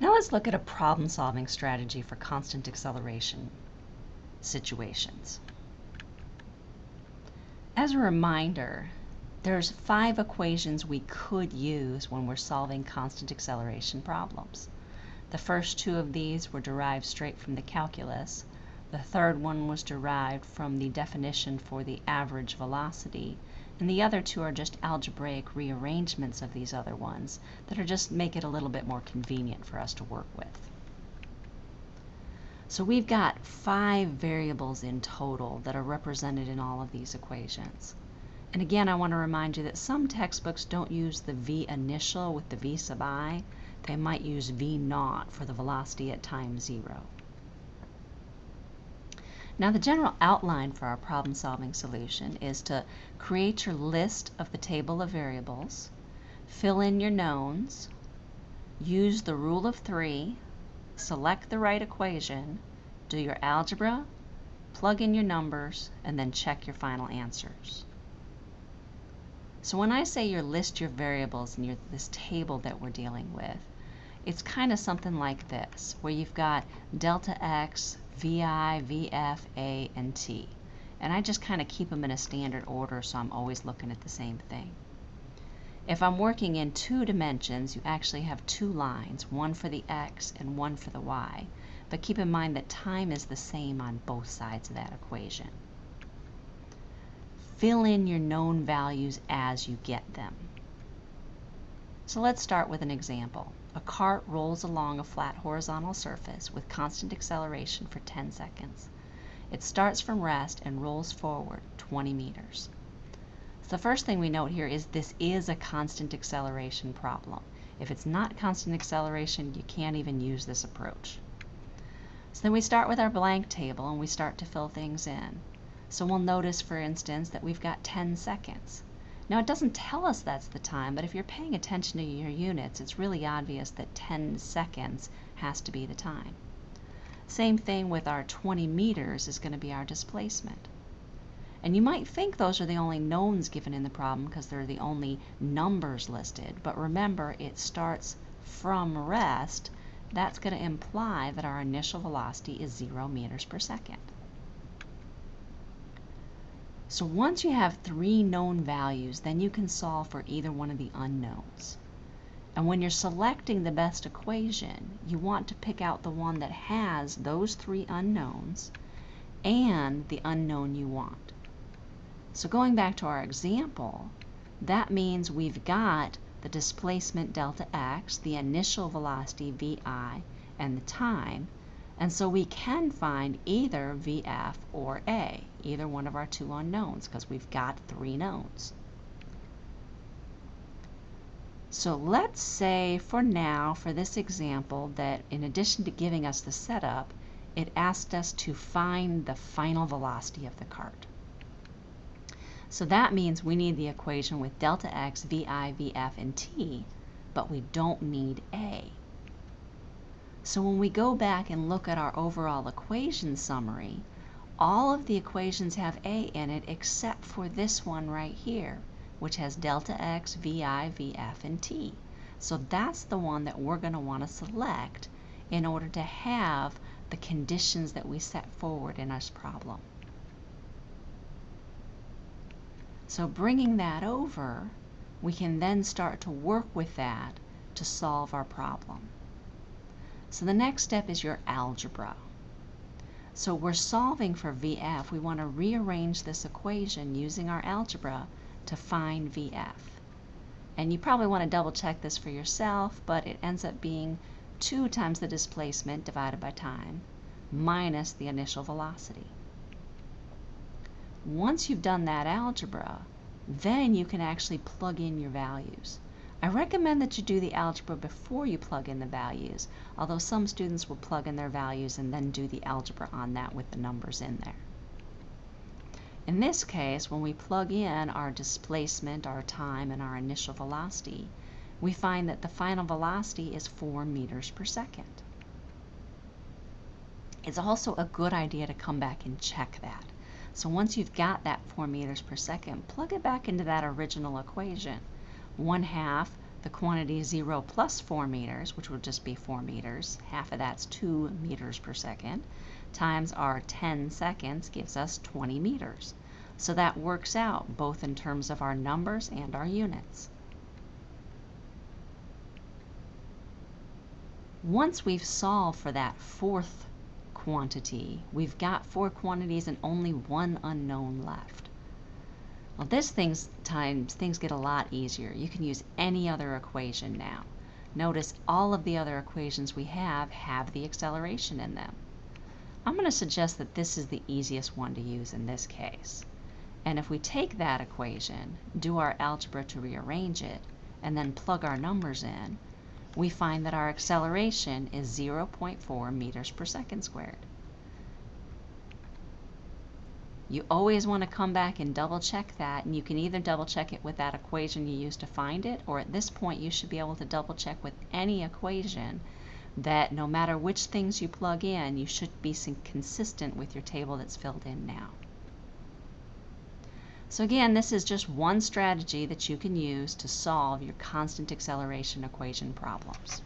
Now let's look at a problem-solving strategy for constant acceleration situations. As a reminder, there's five equations we could use when we're solving constant acceleration problems. The first two of these were derived straight from the calculus. The third one was derived from the definition for the average velocity. And the other two are just algebraic rearrangements of these other ones that are just make it a little bit more convenient for us to work with. So we've got five variables in total that are represented in all of these equations. And again, I want to remind you that some textbooks don't use the v initial with the v sub i. They might use v naught for the velocity at time zero. Now the general outline for our problem-solving solution is to create your list of the table of variables, fill in your knowns, use the rule of three, select the right equation, do your algebra, plug in your numbers, and then check your final answers. So when I say your list your variables in your, this table that we're dealing with, it's kind of something like this, where you've got delta x, VI, VF, A, and T. And I just kind of keep them in a standard order so I'm always looking at the same thing. If I'm working in two dimensions, you actually have two lines, one for the x and one for the y. But keep in mind that time is the same on both sides of that equation. Fill in your known values as you get them. So let's start with an example. A cart rolls along a flat horizontal surface with constant acceleration for 10 seconds. It starts from rest and rolls forward 20 meters. So the first thing we note here is this is a constant acceleration problem. If it's not constant acceleration, you can't even use this approach. So then we start with our blank table and we start to fill things in. So we'll notice, for instance, that we've got 10 seconds. Now it doesn't tell us that's the time, but if you're paying attention to your units, it's really obvious that 10 seconds has to be the time. Same thing with our 20 meters is going to be our displacement. And you might think those are the only knowns given in the problem because they're the only numbers listed, but remember it starts from rest. That's going to imply that our initial velocity is 0 meters per second. So once you have three known values, then you can solve for either one of the unknowns. And when you're selecting the best equation, you want to pick out the one that has those three unknowns and the unknown you want. So going back to our example, that means we've got the displacement delta x, the initial velocity vi, and the time, and so we can find either VF or A, either one of our two unknowns, because we've got three knowns. So let's say for now, for this example, that in addition to giving us the setup, it asked us to find the final velocity of the cart. So that means we need the equation with delta x, vi, vf, and t, but we don't need a. So when we go back and look at our overall equation summary, all of the equations have a in it except for this one right here, which has delta x, vi, vf, and t. So that's the one that we're going to want to select in order to have the conditions that we set forward in our problem. So bringing that over, we can then start to work with that to solve our problem. So the next step is your algebra. So we're solving for VF. We want to rearrange this equation using our algebra to find VF. And you probably want to double check this for yourself, but it ends up being 2 times the displacement divided by time minus the initial velocity. Once you've done that algebra, then you can actually plug in your values. I recommend that you do the algebra before you plug in the values, although some students will plug in their values and then do the algebra on that with the numbers in there. In this case, when we plug in our displacement, our time, and our initial velocity, we find that the final velocity is 4 meters per second. It's also a good idea to come back and check that. So once you've got that 4 meters per second, plug it back into that original equation. 1 half the quantity 0 plus 4 meters, which would just be 4 meters, half of that's 2 meters per second, times our 10 seconds gives us 20 meters. So that works out both in terms of our numbers and our units. Once we've solved for that fourth quantity, we've got four quantities and only one unknown left. Well, this things times things get a lot easier. You can use any other equation now. Notice all of the other equations we have have the acceleration in them. I'm going to suggest that this is the easiest one to use in this case. And if we take that equation, do our algebra to rearrange it, and then plug our numbers in, we find that our acceleration is 0.4 meters per second squared. You always want to come back and double check that, and you can either double check it with that equation you used to find it, or at this point you should be able to double check with any equation that no matter which things you plug in, you should be consistent with your table that's filled in now. So again, this is just one strategy that you can use to solve your constant acceleration equation problems.